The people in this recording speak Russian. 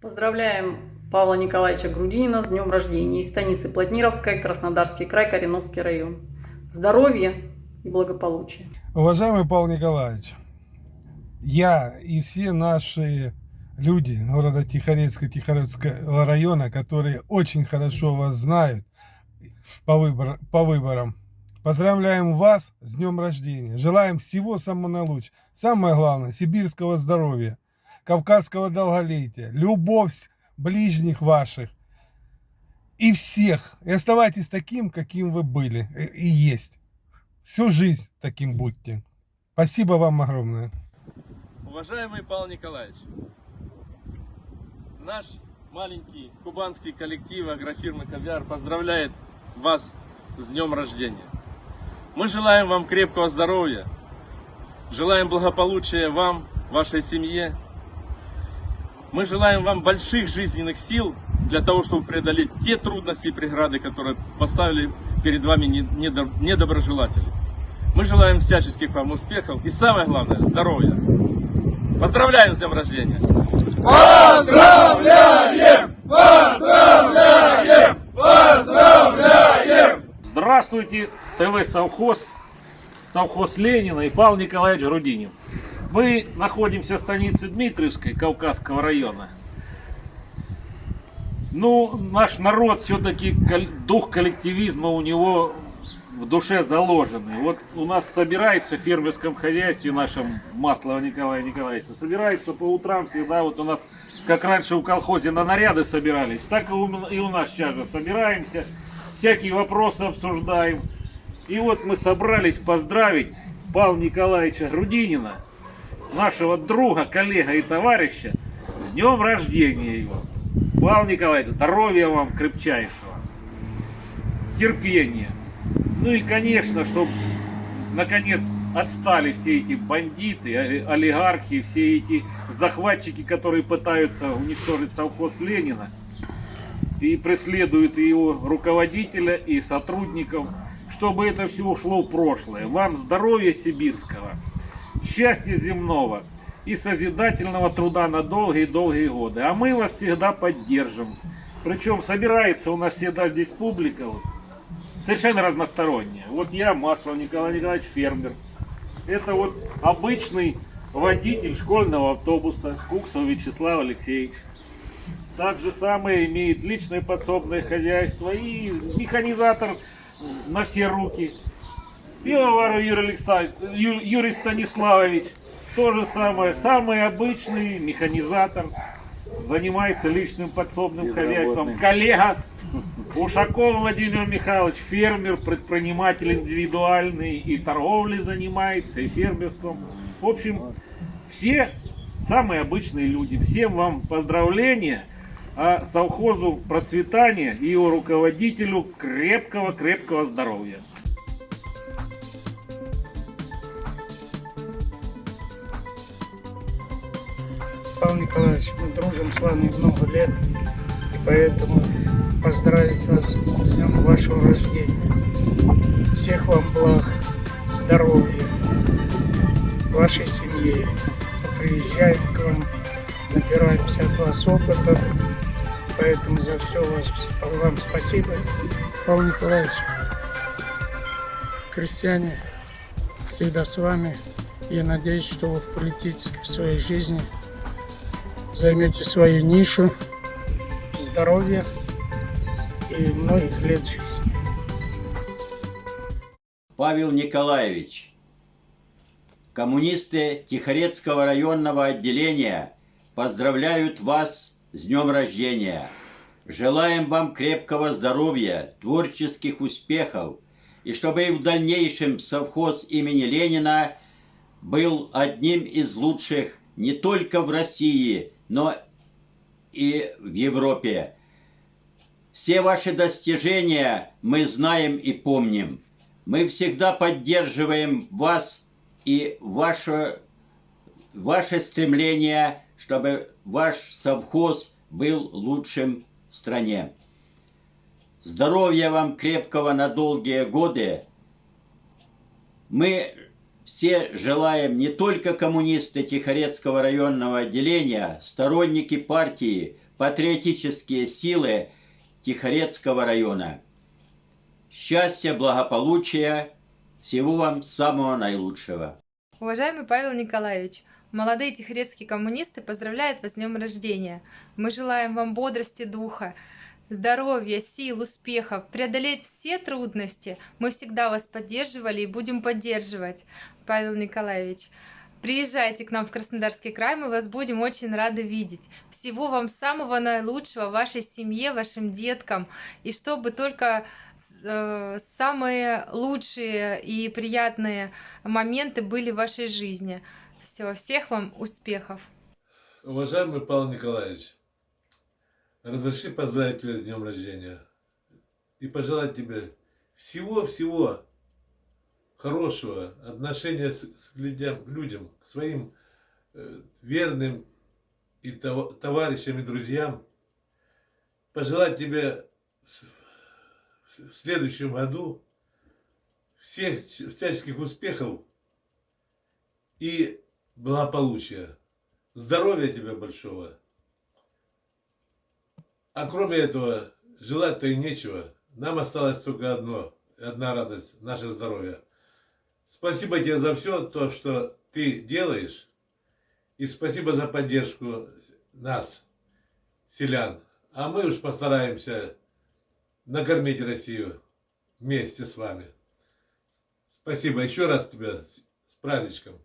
Поздравляем Павла Николаевича Грудинина с днем рождения из станицы Плотнировская, Краснодарский край, Кореновский район. Здоровья и благополучия. Уважаемый Павел Николаевич, я и все наши люди города Тихорецка, Тихорецкого района, которые очень хорошо вас знают по, выбор, по выборам, поздравляем вас с днем рождения. Желаем всего самого наилучшего. Самое главное, сибирского здоровья, кавказского долголетия, любовь ближних ваших и всех. И оставайтесь таким, каким вы были и есть. Всю жизнь таким будьте. Спасибо вам огромное. Уважаемый Павел Николаевич, наш маленький кубанский коллектив агрофирмы «Кавиар» поздравляет вас с днем рождения. Мы желаем вам крепкого здоровья, желаем благополучия вам, вашей семье. Мы желаем вам больших жизненных сил для того, чтобы преодолеть те трудности и преграды, которые поставили перед вами недоброжелатели. Мы желаем всяческих вам успехов и самое главное, здоровья. Поздравляем с днем рождения! Поздравляем! Поздравляем! Поздравляем! Здравствуйте, ТВ Совхоз, совхоз Ленина и Павел Николаевич Грудинин. Мы находимся в станице Дмитриевской Кавказского района. Ну, наш народ все-таки, дух коллективизма у него в душе заложенный. Вот у нас собирается в фермерском хозяйстве нашем Маслова Николая Николаевича, собирается по утрам всегда, вот у нас, как раньше в колхозе на наряды собирались, так и у нас сейчас же собираемся, всякие вопросы обсуждаем. И вот мы собрались поздравить Павла Николаевича Грудинина, нашего друга, коллега и товарища, с днем рождения его. Павел Николаевич, здоровья вам крепчайшего, терпения, ну и, конечно, чтобы, наконец, отстали все эти бандиты, олигархи, все эти захватчики, которые пытаются уничтожить совхоз Ленина и преследуют его руководителя и сотрудников, чтобы это все ушло в прошлое. Вам здоровья сибирского, счастья земного и созидательного труда на долгие-долгие годы. А мы вас всегда поддержим. Причем собирается у нас всегда здесь публика, совершенно разносторонняя. Вот я, Маслов Николай Николаевич, фермер. Это вот обычный водитель школьного автобуса Куксов Вячеслав Алексеевич. Так же самое имеет личное подсобное хозяйство и механизатор на все руки. Пивоваров Юрий, Александр... Юрий Станиславович. То же самое, самый обычный механизатор занимается личным подсобным хозяйством. Коллега Ушаков Владимир Михайлович, фермер, предприниматель индивидуальный, и торговлей занимается, и фермерством. В общем, все самые обычные люди. Всем вам поздравления, а совхозу процветания и его руководителю крепкого-крепкого здоровья. Павел Николаевич, мы дружим с вами много лет, и поэтому поздравить вас с днем вашего рождения. Всех вам благ, здоровья, вашей семье. Мы приезжаем к вам, набираемся от вас опыта, поэтому за все вас, вам спасибо. Павел Николаевич, крестьяне всегда с вами. Я надеюсь, что вы в политической своей жизни – займете свою нишу здоровья и многих лет жизни. Павел Николаевич, коммунисты Тихорецкого районного отделения поздравляют вас с днем рождения. Желаем вам крепкого здоровья, творческих успехов, и чтобы и в дальнейшем совхоз имени Ленина был одним из лучших не только в России, но и в Европе. Все ваши достижения мы знаем и помним. Мы всегда поддерживаем вас и ваше, ваше стремление, чтобы ваш совхоз был лучшим в стране. Здоровья вам крепкого на долгие годы. Мы все желаем не только коммунисты Тихорецкого районного отделения, сторонники партии, патриотические силы Тихорецкого района. Счастья, благополучия, всего вам самого наилучшего. Уважаемый Павел Николаевич, молодые тихорецкие коммунисты поздравляют вас с днем рождения. Мы желаем вам бодрости духа, здоровья, сил, успехов, преодолеть все трудности. Мы всегда вас поддерживали и будем поддерживать, Павел Николаевич. Приезжайте к нам в Краснодарский край, мы вас будем очень рады видеть. Всего вам самого наилучшего вашей семье, вашим деткам, и чтобы только э, самые лучшие и приятные моменты были в вашей жизни. Все, всех вам успехов! Уважаемый Павел Николаевич, разреши поздравить тебя с днем рождения и пожелать тебе всего-всего хорошего отношения с, с людям, людям, к своим э, верным и тов, товарищам и друзьям. Пожелать тебе в, в следующем году всех всяческих успехов и благополучия. Здоровья тебе большого. А кроме этого, желать-то и нечего. Нам осталось только одно, одна радость, наше здоровье. Спасибо тебе за все то, что ты делаешь. И спасибо за поддержку нас, селян. А мы уж постараемся накормить Россию вместе с вами. Спасибо еще раз тебе с праздничком.